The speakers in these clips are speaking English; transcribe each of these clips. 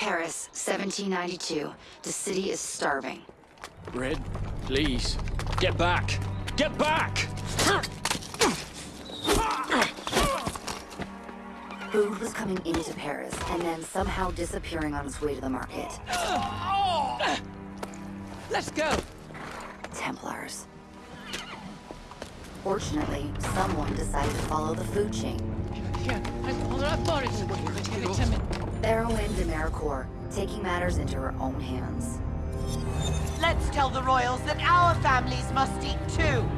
Paris, 1792. The city is starving. Red, please. Get back! Get back! Food was coming into Paris and then somehow disappearing on its way to the market. Let's go! Templars. Fortunately, someone decided to follow the food chain. Erwin de Maricourt, taking matters into her own hands. Let's tell the royals that our families must eat too.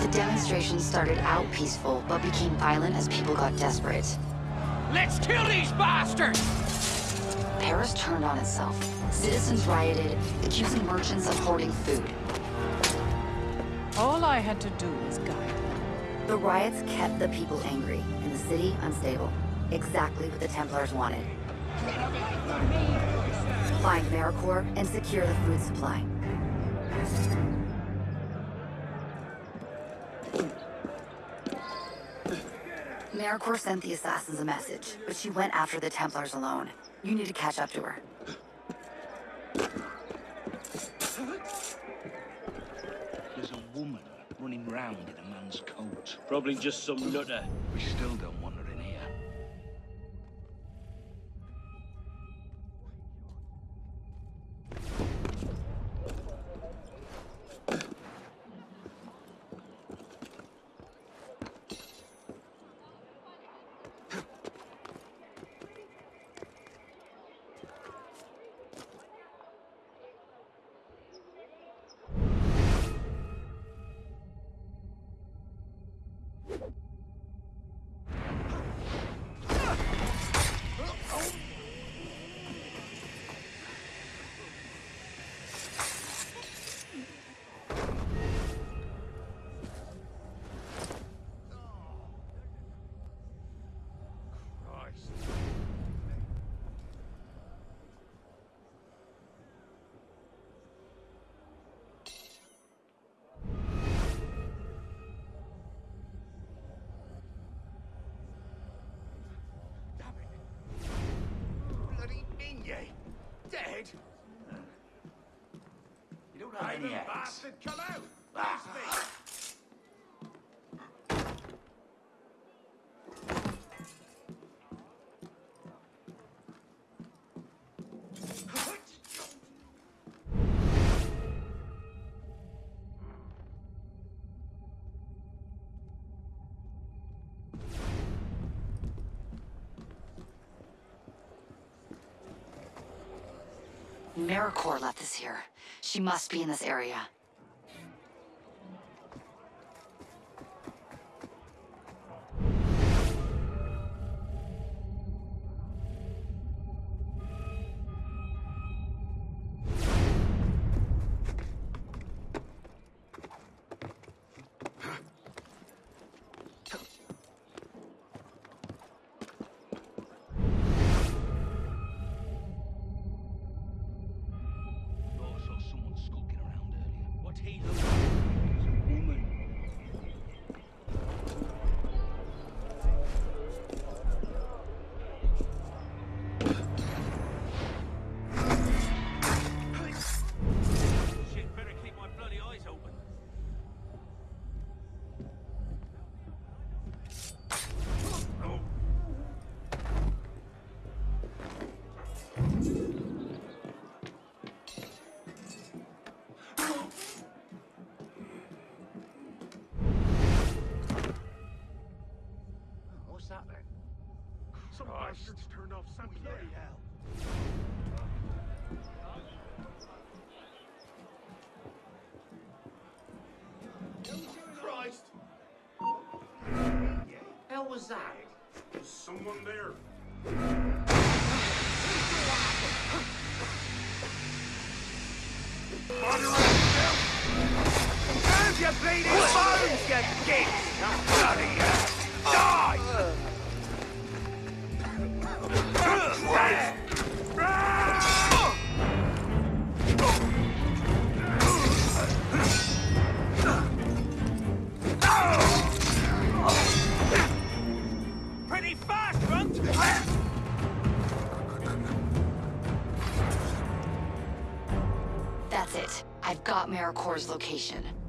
The demonstration started out peaceful, but became violent as people got desperate. Let's kill these bastards! Paris turned on itself. Citizens rioted, accusing merchants of hoarding food. All I had to do was guide. The riots kept the people angry, and the city unstable. Exactly what the Templars wanted. Find Maricourt and secure the food supply. Maricourt sent the assassins a message, but she went after the Templars alone. You need to catch up to her. There's a woman running round in a man's coat. Probably just some nutter. We still don't Bloody Dead? You don't have any eggs? Bastard, come out! Ah. Maricourt left this here. She must be in this area. Some bastards turned off Saint Pierre. hell. Christ! Hell was that? There's someone there. Your bleeding bones, you! Bloody hell! Maricourt's location.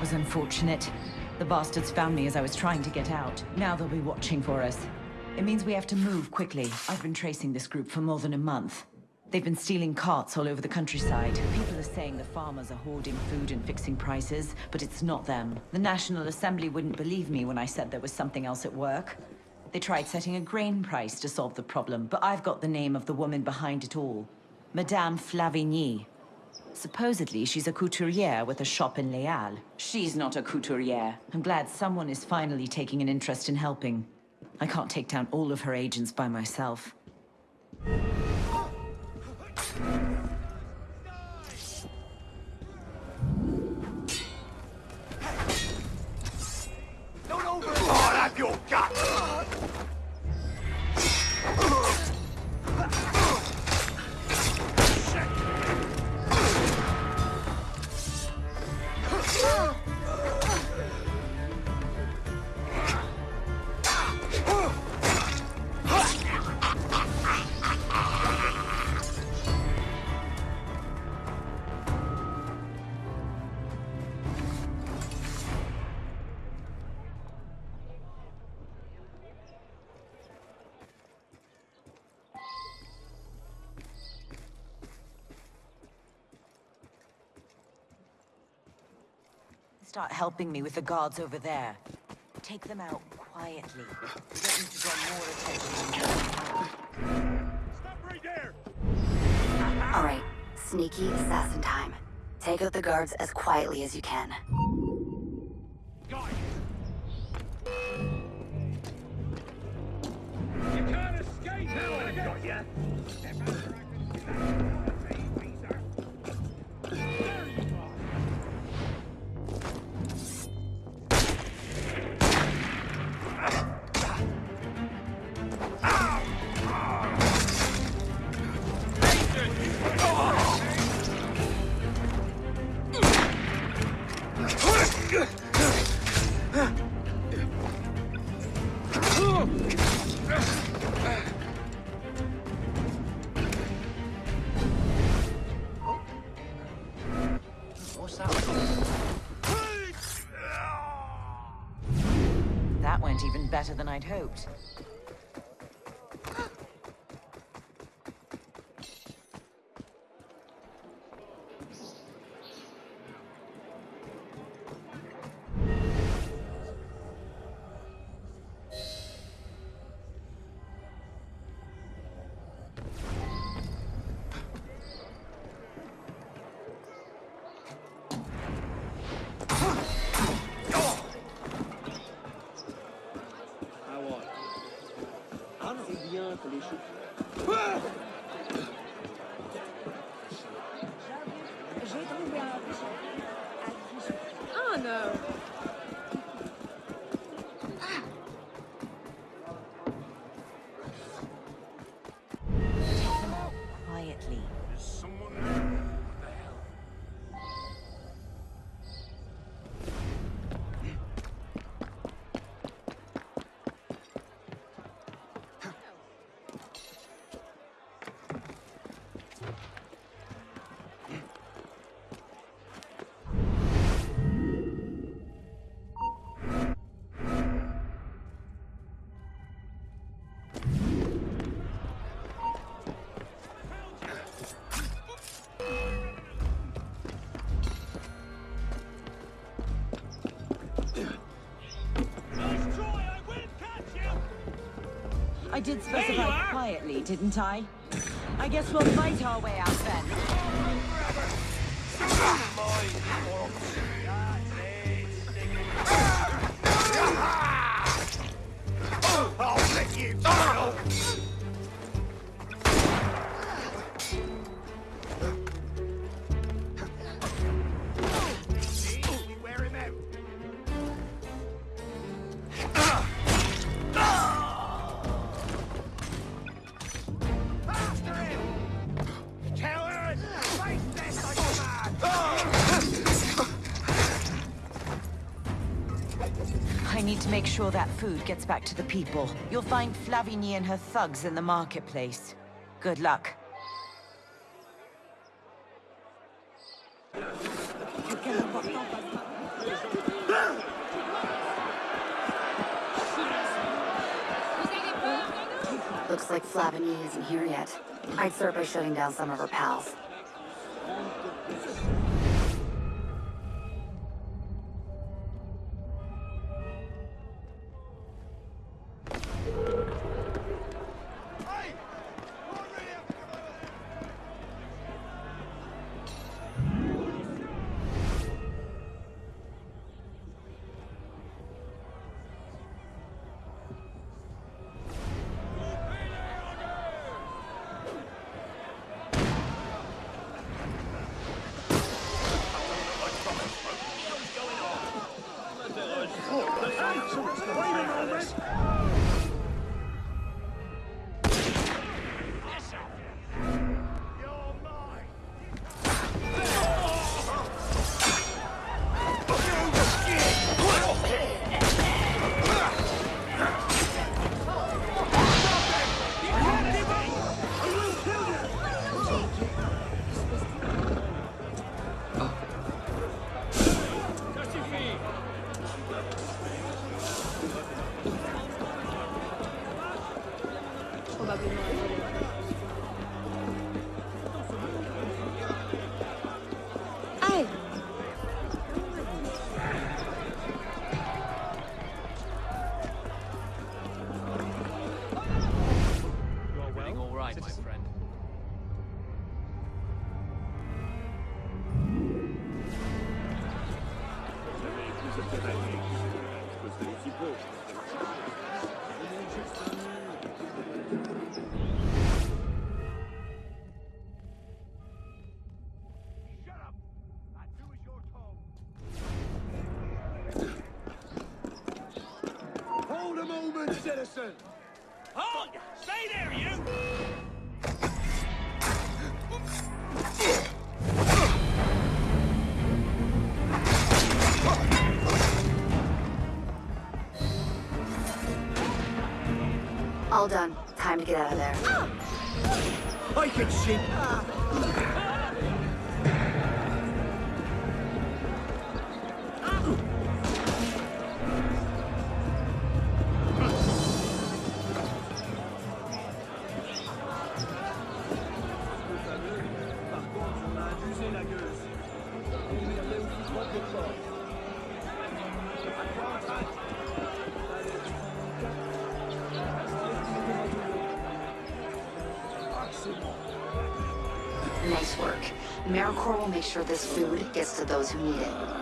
That was unfortunate. The bastards found me as I was trying to get out. Now they'll be watching for us. It means we have to move quickly. I've been tracing this group for more than a month. They've been stealing carts all over the countryside. People are saying the farmers are hoarding food and fixing prices, but it's not them. The National Assembly wouldn't believe me when I said there was something else at work. They tried setting a grain price to solve the problem, but I've got the name of the woman behind it all. Madame Flavigny. Supposedly, she's a couturière with a shop in Les Halles. She's not a couturière. I'm glad someone is finally taking an interest in helping. I can't take down all of her agents by myself. Start helping me with the guards over there. Take them out quietly. Get them to draw more attention than they have. Stop right there! All right, sneaky assassin time. Take out the guards as quietly as you can. Got it! You can't escape now, I got ya! That went even better than I'd hoped. I did specify quietly, didn't I? I guess we'll fight our way out then. I'll let you! Make sure that food gets back to the people. You'll find Flavigny and her thugs in the marketplace. Good luck. Looks like Flavigny isn't here yet. I'd start by shutting down some of her pals. Moment! Hold! Stay there, you! All done. Time to get out of there. I can see. Maricourt will make sure this food gets to those who need it.